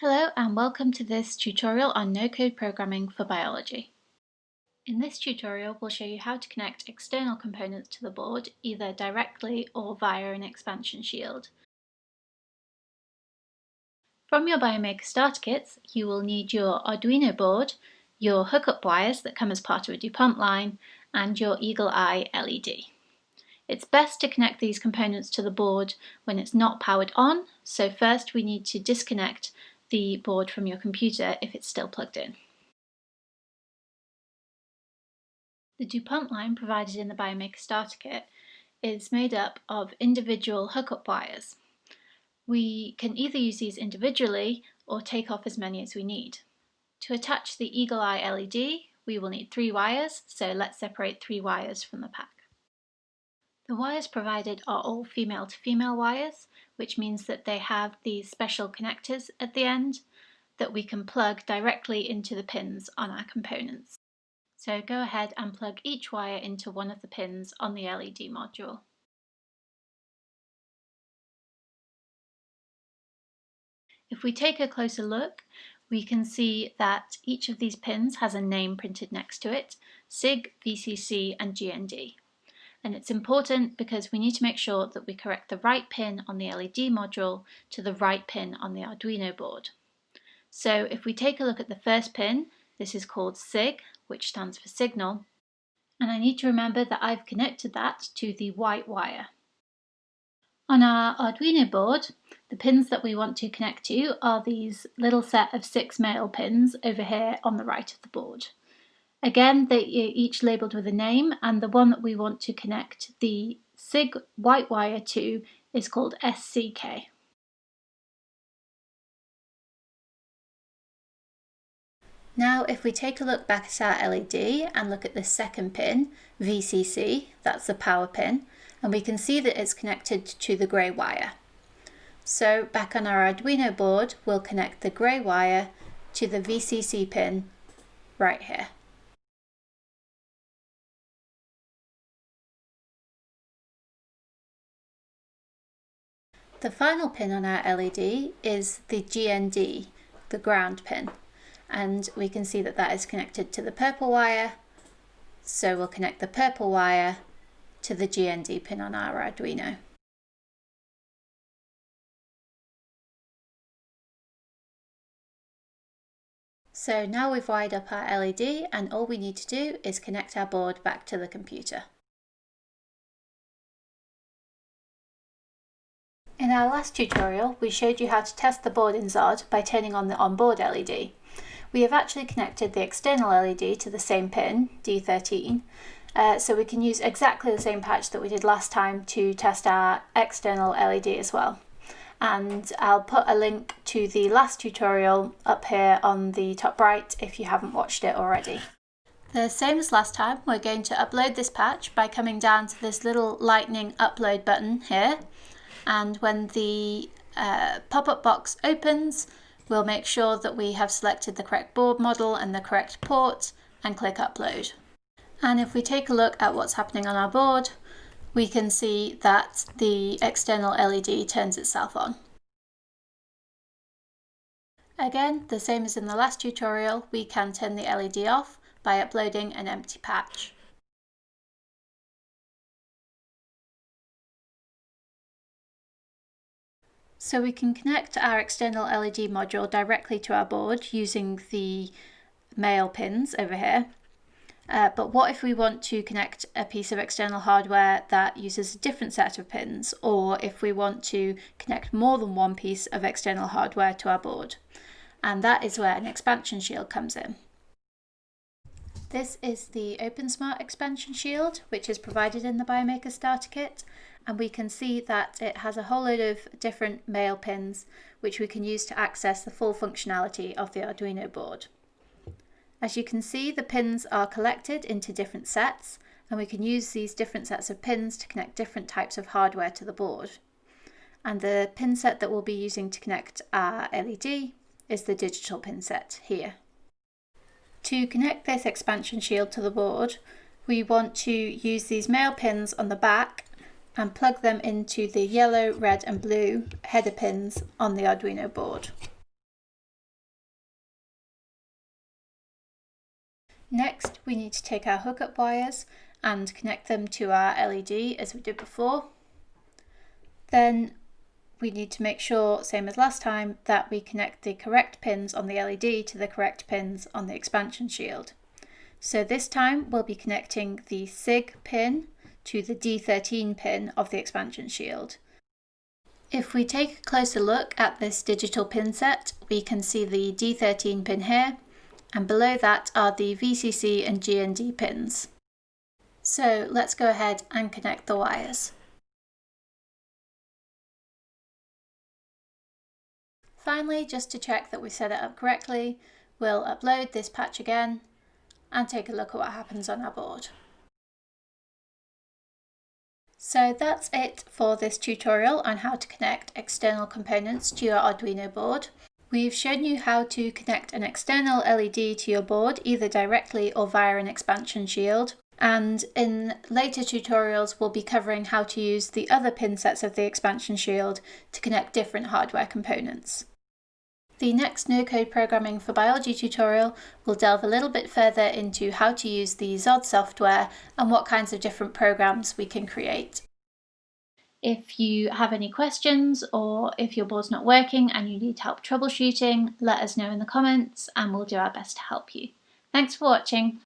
Hello and welcome to this tutorial on no-code programming for biology. In this tutorial we'll show you how to connect external components to the board either directly or via an expansion shield. From your Biomaker starter kits you will need your Arduino board, your hookup wires that come as part of a DuPont line and your Eagle Eye LED. It's best to connect these components to the board when it's not powered on, so first we need to disconnect the board from your computer if it's still plugged in. The DuPont line provided in the Biomaker starter kit is made up of individual hookup wires. We can either use these individually or take off as many as we need. To attach the Eagle Eye LED, we will need three wires, so let's separate three wires from the pack. The wires provided are all female to female wires, which means that they have these special connectors at the end that we can plug directly into the pins on our components. So go ahead and plug each wire into one of the pins on the LED module. If we take a closer look, we can see that each of these pins has a name printed next to it, SIG, VCC and GND and it's important because we need to make sure that we correct the right pin on the LED module to the right pin on the Arduino board. So if we take a look at the first pin, this is called SIG, which stands for signal, and I need to remember that I've connected that to the white wire. On our Arduino board, the pins that we want to connect to are these little set of six male pins over here on the right of the board. Again, they each labelled with a name and the one that we want to connect the SIG white wire to is called SCK. Now if we take a look back at our LED and look at the second pin, VCC, that's the power pin, and we can see that it's connected to the grey wire. So back on our Arduino board, we'll connect the grey wire to the VCC pin right here. The final pin on our LED is the GND, the ground pin, and we can see that that is connected to the purple wire, so we'll connect the purple wire to the GND pin on our Arduino. So now we've wired up our LED and all we need to do is connect our board back to the computer. In our last tutorial, we showed you how to test the board in XOD by turning on the onboard LED. We have actually connected the external LED to the same pin, D13, uh, so we can use exactly the same patch that we did last time to test our external LED as well. And I'll put a link to the last tutorial up here on the top right if you haven't watched it already. The same as last time, we're going to upload this patch by coming down to this little lightning upload button here and when the uh, pop-up box opens we'll make sure that we have selected the correct board model and the correct port and click upload. And if we take a look at what's happening on our board we can see that the external LED turns itself on. Again, the same as in the last tutorial, we can turn the LED off by uploading an empty patch. So we can connect our external LED module directly to our board using the male pins over here. Uh, but what if we want to connect a piece of external hardware that uses a different set of pins, or if we want to connect more than one piece of external hardware to our board? And that is where an expansion shield comes in. This is the OpenSmart expansion shield, which is provided in the Biomaker starter kit, and we can see that it has a whole load of different male pins which we can use to access the full functionality of the Arduino board. As you can see the pins are collected into different sets and we can use these different sets of pins to connect different types of hardware to the board. And the pin set that we'll be using to connect our LED is the digital pin set here. To connect this expansion shield to the board, we want to use these male pins on the back and plug them into the yellow, red and blue header pins on the Arduino board. Next, we need to take our hookup wires and connect them to our LED as we did before. Then we need to make sure, same as last time, that we connect the correct pins on the LED to the correct pins on the expansion shield. So this time we'll be connecting the SIG pin to the D13 pin of the expansion shield. If we take a closer look at this digital pin set, we can see the D13 pin here, and below that are the VCC and GND pins. So let's go ahead and connect the wires. Finally, just to check that we set it up correctly, we'll upload this patch again and take a look at what happens on our board. So that's it for this tutorial on how to connect external components to your Arduino board. We've shown you how to connect an external LED to your board either directly or via an expansion shield and in later tutorials we'll be covering how to use the other pin sets of the expansion shield to connect different hardware components. The next no code programming for biology tutorial will delve a little bit further into how to use the XOD software and what kinds of different programs we can create. If you have any questions or if your board's not working and you need help troubleshooting, let us know in the comments and we'll do our best to help you. Thanks for watching.